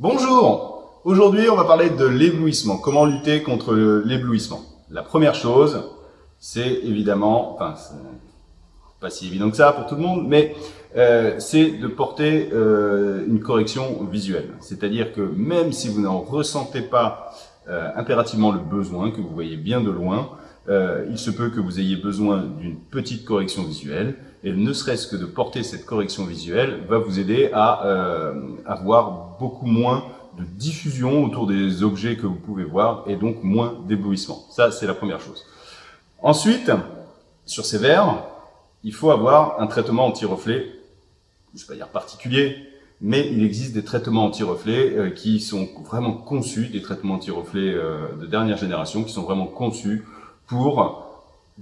Bonjour Aujourd'hui, on va parler de l'éblouissement. Comment lutter contre l'éblouissement? La première chose, c'est évidemment, enfin, pas si évident que ça pour tout le monde, mais euh, c'est de porter euh, une correction visuelle. C'est-à-dire que même si vous n'en ressentez pas euh, impérativement le besoin, que vous voyez bien de loin, euh, il se peut que vous ayez besoin d'une petite correction visuelle, et ne serait-ce que de porter cette correction visuelle va vous aider à euh, avoir beaucoup moins de diffusion autour des objets que vous pouvez voir, et donc moins d'éblouissement. Ça, c'est la première chose. Ensuite, sur ces verres, il faut avoir un traitement anti-reflet, je ne vais pas dire particulier, mais il existe des traitements anti-reflets euh, qui sont vraiment conçus, des traitements anti-reflets euh, de dernière génération, qui sont vraiment conçus pour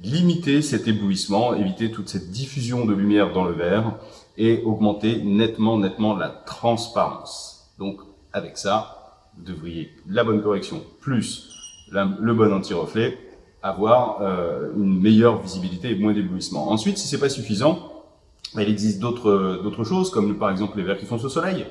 limiter cet éblouissement, éviter toute cette diffusion de lumière dans le verre et augmenter nettement, nettement la transparence. Donc, avec ça, vous devriez la bonne correction plus le bon anti-reflet, avoir euh, une meilleure visibilité et moins d'éblouissement. Ensuite, si c'est pas suffisant, il existe d'autres choses, comme par exemple les verres qui foncent au soleil,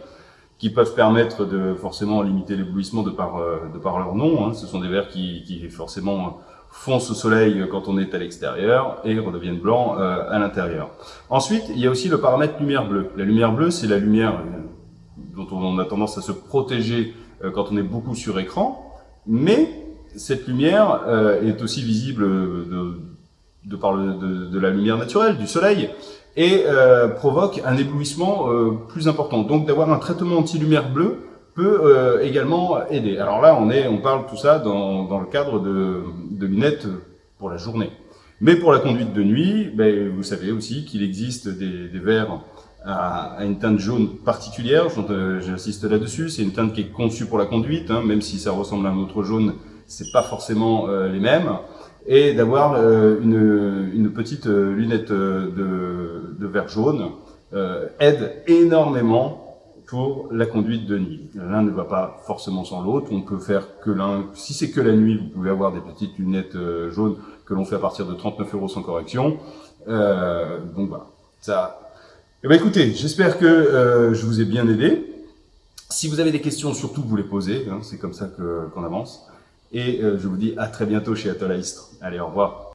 qui peuvent permettre de forcément limiter l'éblouissement de par, euh, de par leur nom. Hein. Ce sont des verres qui, qui forcément foncent au soleil quand on est à l'extérieur et redeviennent blancs euh, à l'intérieur. Ensuite, il y a aussi le paramètre lumière bleue. La lumière bleue, c'est la lumière euh, dont on a tendance à se protéger euh, quand on est beaucoup sur écran, mais cette lumière est aussi visible de, de de, de, la lumière naturelle, du soleil, et provoque un éblouissement plus important. Donc d'avoir un traitement anti-lumière bleue peut euh, également aider. Alors là, on, est, on parle tout ça dans, dans le cadre de, de, lunettes pour la journée. Mais pour la conduite de nuit, ben, vous savez aussi qu'il existe des, des verres à, à, une teinte jaune particulière, euh, j'insiste là-dessus, c'est une teinte qui est conçue pour la conduite, hein, même si ça ressemble à un autre jaune, c'est pas forcément euh, les mêmes, et d'avoir euh, une, une, petite lunette de, de verre jaune aide énormément pour la conduite de nuit. L'un ne va pas forcément sans l'autre, on peut faire que l'un, si c'est que la nuit, vous pouvez avoir des petites lunettes euh, jaunes que l'on fait à partir de 39 euros sans correction. Euh, donc voilà, ça. Eh ben écoutez, j'espère que euh, je vous ai bien aidé. Si vous avez des questions, surtout vous les posez, hein, c'est comme ça qu'on avance. Et je vous dis à très bientôt chez Atoll Allez, au revoir.